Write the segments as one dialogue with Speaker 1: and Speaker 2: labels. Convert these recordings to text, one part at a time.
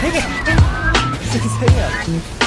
Speaker 1: 세개
Speaker 2: 세개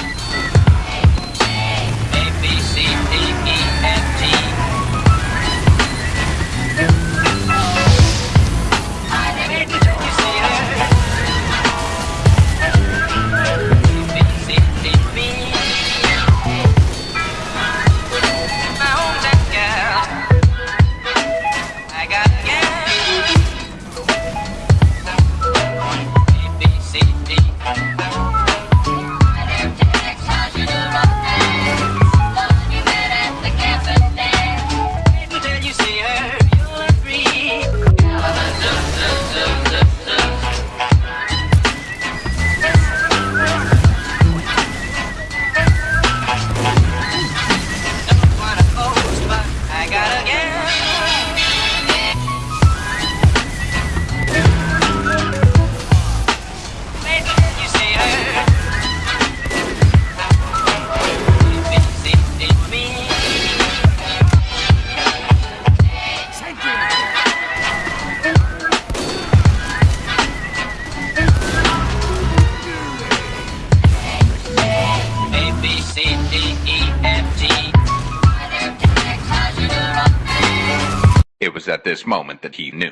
Speaker 3: was at this moment that he knew.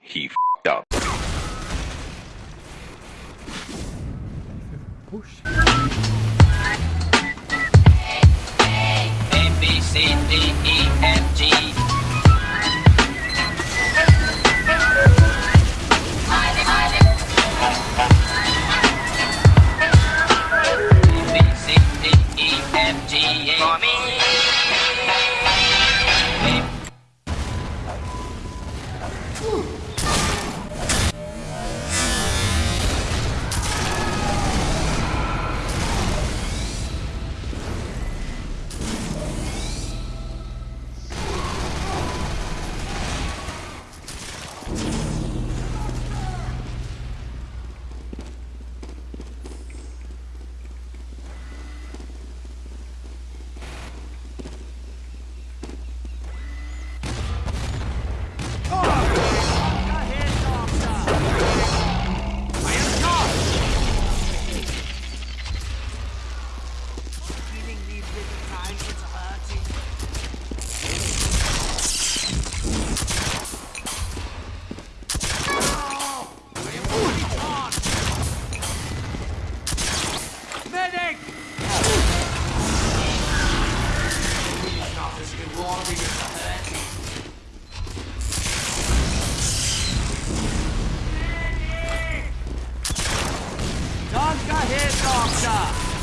Speaker 3: He f***ed up.
Speaker 1: Push. A, B, C, D, E. 嗯 headmaster!